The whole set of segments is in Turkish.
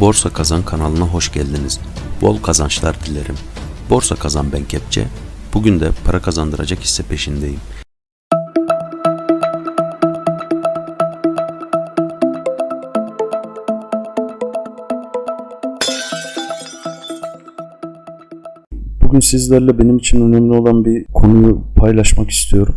Borsa Kazan kanalına hoş geldiniz. Bol kazançlar dilerim. Borsa Kazan ben Kepçe. Bugün de para kazandıracak hisse peşindeyim. Bugün sizlerle benim için önemli olan bir konuyu paylaşmak istiyorum.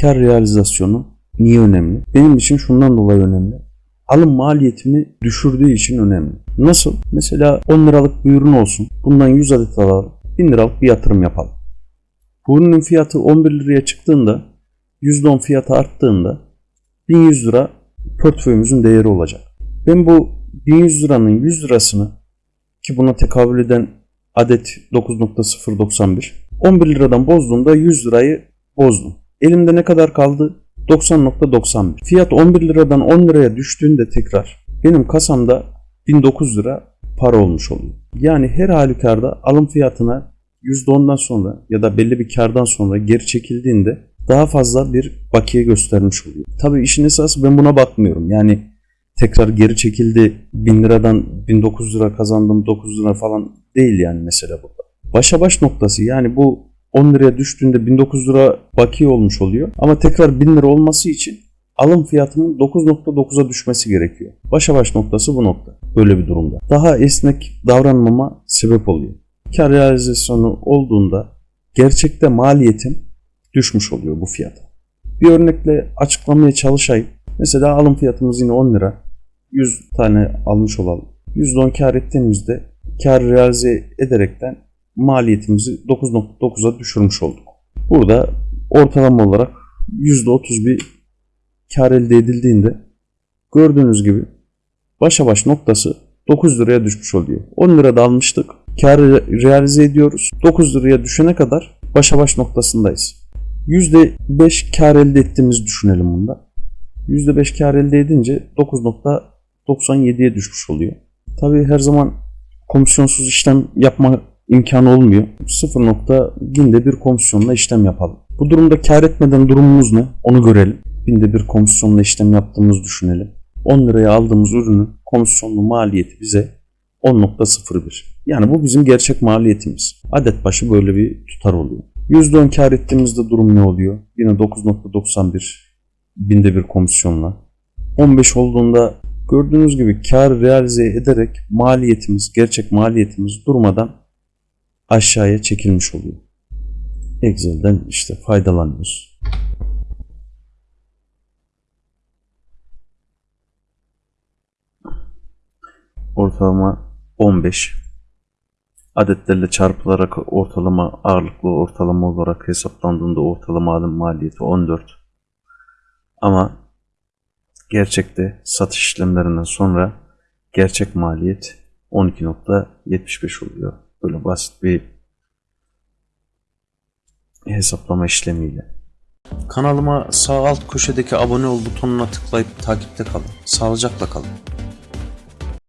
Kar realizasyonu niye önemli? Benim için şundan dolayı önemli. Alım maliyetimi düşürdüğü için önemli. Nasıl? Mesela 10 liralık bir ürün olsun. Bundan 100 adet alalım. 1000 liralık bir yatırım yapalım. Bu ürünün fiyatı 11 liraya çıktığında %10 fiyatı arttığında 1100 lira portföyümüzün değeri olacak. Ben bu 1100 liranın 100 lirasını ki buna tekabül eden adet 9.091 11 liradan bozduğumda 100 lirayı bozdum. Elimde ne kadar kaldı? 90.91. Fiyat 11 liradan 10 liraya düştüğünde tekrar benim kasamda 1009 lira para olmuş oluyor. Yani her halükarda alım fiyatına %10'dan sonra ya da belli bir kardan sonra geri çekildiğinde daha fazla bir bakiye göstermiş oluyor. Tabii işin esası ben buna bakmıyorum. Yani tekrar geri çekildi 1000 liradan 1900 lira kazandım 900 lira falan değil yani mesela burada. Başa baş noktası yani bu 10 liraya düştüğünde 1900 lira bakiye olmuş oluyor. Ama tekrar 1000 lira olması için alım fiyatının 9.9'a düşmesi gerekiyor. Başa baş noktası bu nokta. Böyle bir durumda. Daha esnek davranmama sebep oluyor. Kar realizasyonu olduğunda gerçekte maliyetim düşmüş oluyor bu fiyata. Bir örnekle açıklamaya çalışayım. Mesela alım fiyatımız yine 10 lira. 100 tane almış olalım. %10 kar ettiğimizde kar realize ederekten maliyetimizi 9.9'a düşürmüş olduk. Burada ortalama olarak %30 bir kar elde edildiğinde gördüğünüz gibi başa baş noktası 9 liraya düşmüş oluyor. 10 lirada almıştık. Karı realize ediyoruz. 9 liraya düşene kadar başa baş noktasındayız. %5 kar elde ettiğimizi düşünelim bunda. %5 kar elde edince 9.97'ye düşmüş oluyor. Tabii her zaman komisyonsuz işlem yapma imkanı olmuyor. 0. binde bir komisyonla işlem yapalım. Bu durumda kar etmeden durumumuz ne? Onu görelim. Binde bir komisyonla işlem yaptığımızı düşünelim. 10 liraya aldığımız ürünün komisyonlu maliyeti bize 10.01. Yani bu bizim gerçek maliyetimiz. Adet başı böyle bir tutar oluyor. %10 kar ettiğimizde durum ne oluyor? Yine 9.91 binde bir komisyonla. 15 olduğunda gördüğünüz gibi kar realize ederek maliyetimiz, gerçek maliyetimiz durmadan aşağıya çekilmiş oluyor. Excel'den işte faydalanıyoruz. Ortalama 15 adetlerle çarpılarak ortalama ağırlıklı ortalama olarak hesaplandığında ortalama alım maliyeti 14 ama gerçekte satış işlemlerinden sonra gerçek maliyet 12.75 oluyor. Böyle basit bir hesaplama işlemiyle. Kanalıma sağ alt köşedeki abone ol butonuna tıklayıp takipte kalın. Sağlıcakla kalın.